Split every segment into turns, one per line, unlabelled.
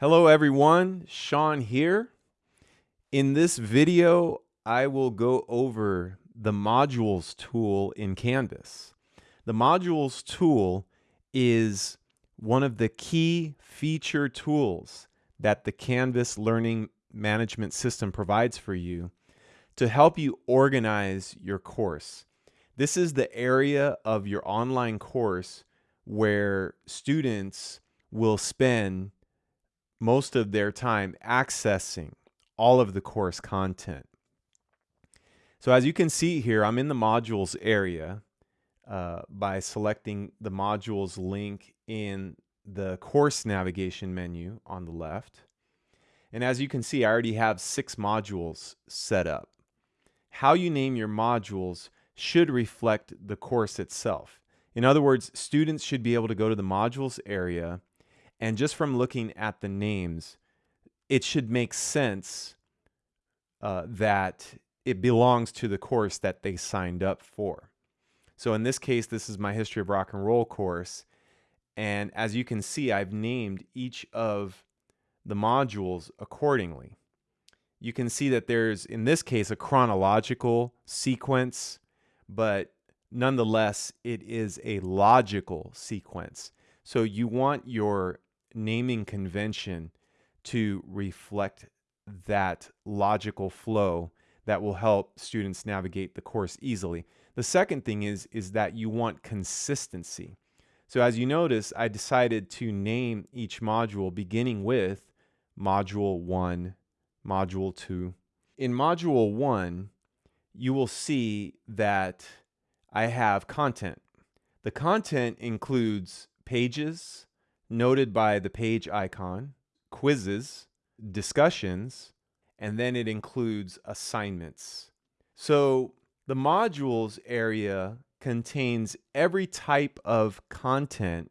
Hello everyone, Sean here. In this video, I will go over the modules tool in Canvas. The modules tool is one of the key feature tools that the Canvas learning management system provides for you to help you organize your course. This is the area of your online course where students will spend most of their time accessing all of the course content. So as you can see here, I'm in the modules area uh, by selecting the modules link in the course navigation menu on the left. And as you can see, I already have six modules set up. How you name your modules should reflect the course itself. In other words, students should be able to go to the modules area and just from looking at the names, it should make sense uh, that it belongs to the course that they signed up for. So in this case, this is my History of Rock and Roll course. And as you can see, I've named each of the modules accordingly. You can see that there's, in this case, a chronological sequence, but nonetheless, it is a logical sequence. So you want your naming convention to reflect that logical flow that will help students navigate the course easily. The second thing is, is that you want consistency. So as you notice, I decided to name each module beginning with Module 1, Module 2. In Module 1, you will see that I have content. The content includes pages, noted by the page icon, quizzes, discussions, and then it includes assignments. So the modules area contains every type of content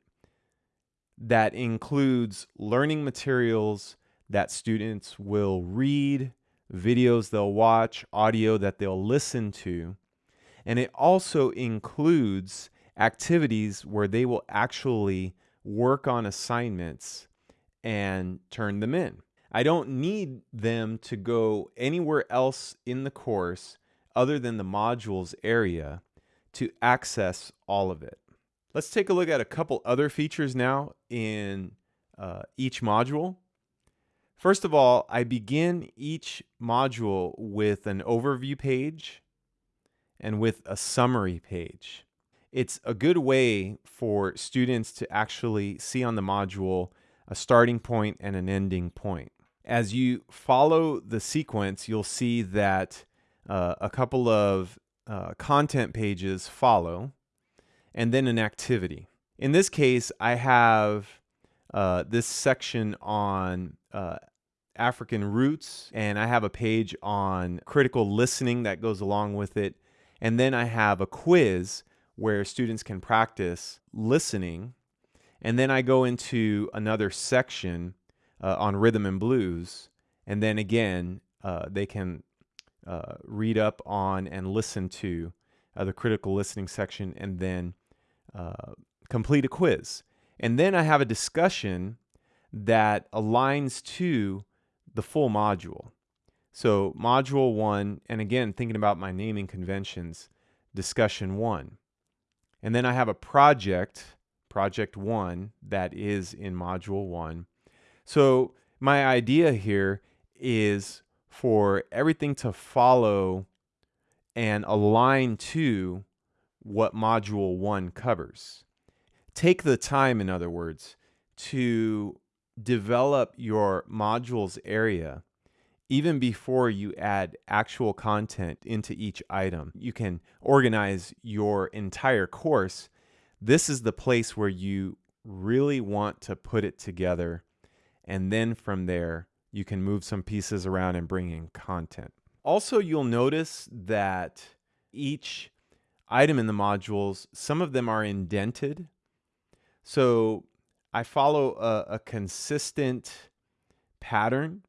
that includes learning materials that students will read, videos they'll watch, audio that they'll listen to. And it also includes activities where they will actually work on assignments and turn them in. I don't need them to go anywhere else in the course other than the modules area to access all of it. Let's take a look at a couple other features now in uh, each module. First of all, I begin each module with an overview page and with a summary page it's a good way for students to actually see on the module a starting point and an ending point. As you follow the sequence, you'll see that uh, a couple of uh, content pages follow and then an activity. In this case, I have uh, this section on uh, African roots, and I have a page on critical listening that goes along with it. And then I have a quiz where students can practice listening. And then I go into another section uh, on rhythm and blues. And then again, uh, they can uh, read up on and listen to uh, the critical listening section and then uh, complete a quiz. And then I have a discussion that aligns to the full module. So, module one, and again, thinking about my naming conventions, discussion one. And then I have a project, project one, that is in module one. So my idea here is for everything to follow and align to what module one covers. Take the time, in other words, to develop your modules area even before you add actual content into each item, you can organize your entire course. This is the place where you really want to put it together. And then from there, you can move some pieces around and bring in content. Also, you'll notice that each item in the modules, some of them are indented. So I follow a, a consistent pattern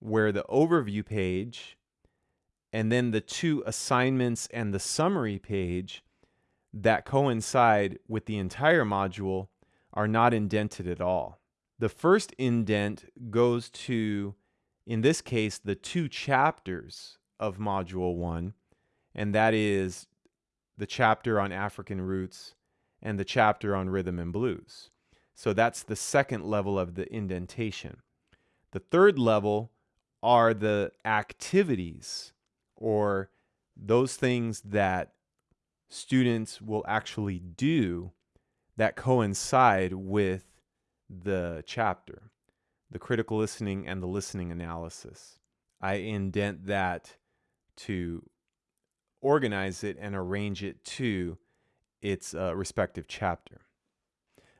where the overview page and then the two assignments and the summary page that coincide with the entire module are not indented at all. The first indent goes to, in this case, the two chapters of Module 1, and that is the chapter on African roots and the chapter on rhythm and blues. So that's the second level of the indentation. The third level are the activities or those things that students will actually do that coincide with the chapter, the critical listening and the listening analysis. I indent that to organize it and arrange it to its uh, respective chapter.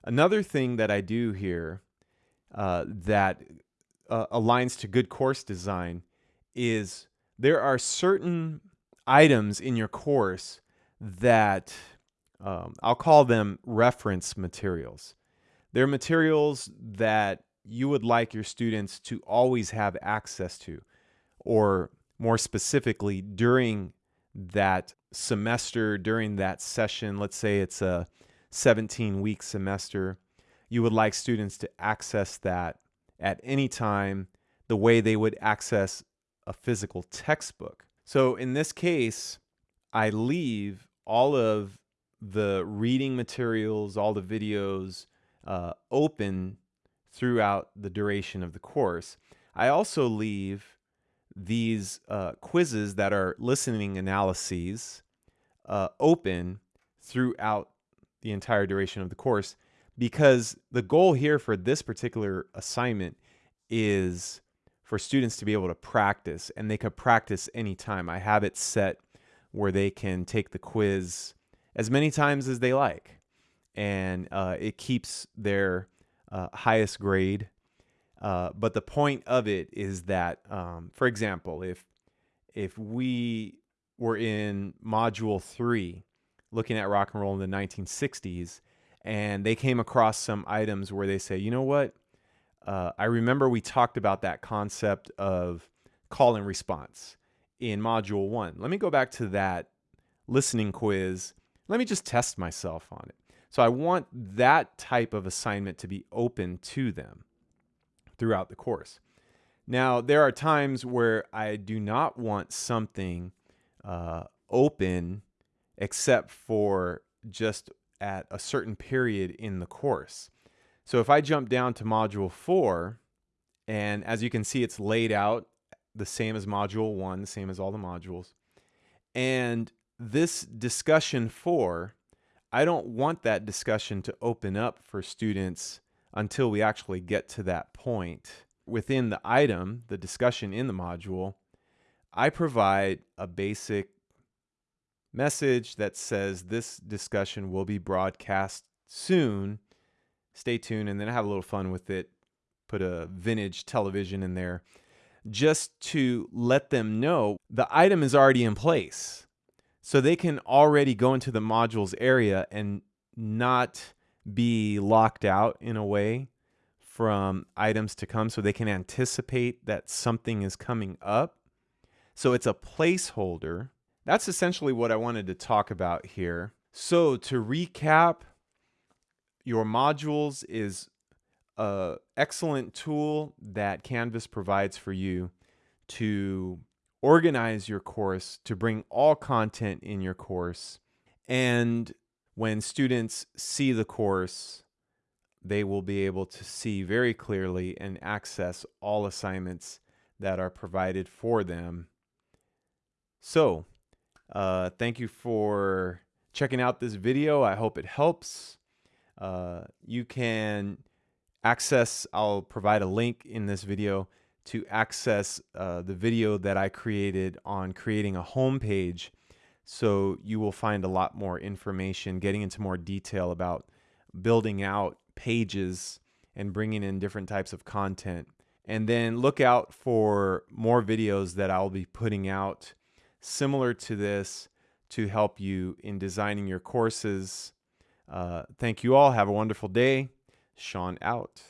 Another thing that I do here uh, that uh, aligns to good course design is there are certain items in your course that um, I'll call them reference materials. They're materials that you would like your students to always have access to, or more specifically, during that semester, during that session. Let's say it's a 17 week semester. You would like students to access that at any time the way they would access a physical textbook. So in this case, I leave all of the reading materials, all the videos uh, open throughout the duration of the course. I also leave these uh, quizzes that are listening analyses uh, open throughout the entire duration of the course because the goal here for this particular assignment is for students to be able to practice and they could practice anytime. I have it set where they can take the quiz as many times as they like and uh, it keeps their uh, highest grade. Uh, but the point of it is that, um, for example, if if we were in module three, looking at rock and roll in the 1960s, and they came across some items where they say, you know what, uh, I remember we talked about that concept of call and response in module one. Let me go back to that listening quiz. Let me just test myself on it. So I want that type of assignment to be open to them throughout the course. Now, there are times where I do not want something uh, open except for just at a certain period in the course. So if I jump down to module four, and as you can see, it's laid out the same as module one, the same as all the modules. And this discussion four I don't want that discussion to open up for students until we actually get to that point. Within the item, the discussion in the module, I provide a basic message that says this discussion will be broadcast soon. Stay tuned, and then have a little fun with it. Put a vintage television in there just to let them know the item is already in place. So they can already go into the modules area and not be locked out in a way from items to come so they can anticipate that something is coming up. So it's a placeholder. That's essentially what I wanted to talk about here. So to recap, your modules is a excellent tool that Canvas provides for you to organize your course to bring all content in your course. And when students see the course, they will be able to see very clearly and access all assignments that are provided for them. So, uh, thank you for checking out this video. I hope it helps. Uh, you can access, I'll provide a link in this video to access uh, the video that I created on creating a homepage. So you will find a lot more information, getting into more detail about building out pages and bringing in different types of content. And then look out for more videos that I'll be putting out similar to this to help you in designing your courses. Uh, thank you all. Have a wonderful day. Sean out.